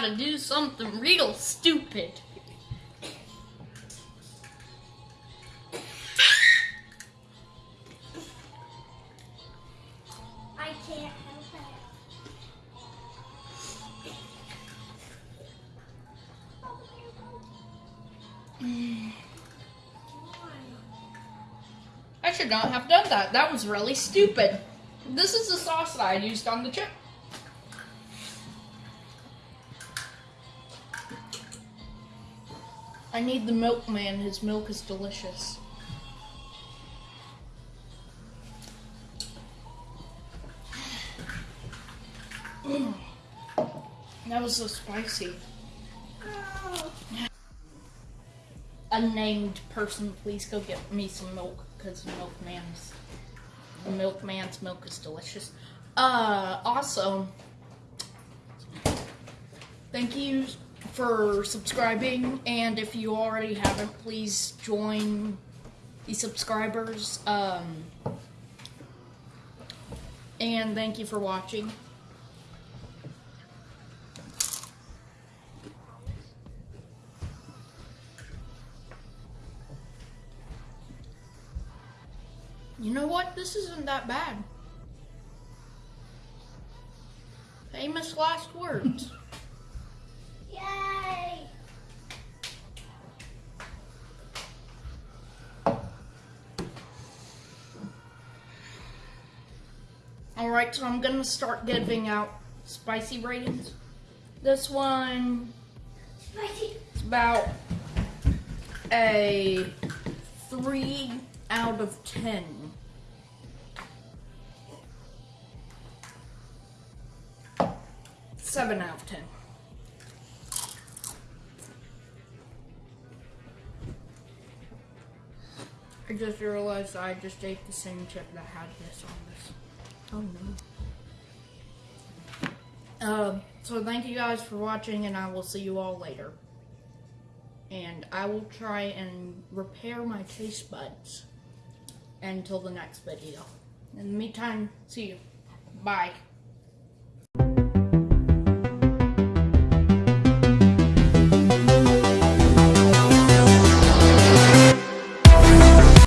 gotta do something real stupid. I can't. I should not have done that. That was really stupid. This is the sauce that I used on the chip. I need the milkman. His milk is delicious. That was so spicy. Unnamed person, please go get me some milk because the milkman's the milkman's milk is delicious. Uh, also, thank you for subscribing, and if you already haven't, please join the subscribers. Um, and thank you for watching. You know what? This isn't that bad. Famous last words. Yay! Alright, so I'm gonna start giving out spicy ratings. This one Spicy. is about a 3 out of 10. Seven out of ten. I just realized I just ate the same chip that had this on this. Oh no. Um, so thank you guys for watching and I will see you all later. And I will try and repair my taste buds until the next video. In the meantime, see you. Bye.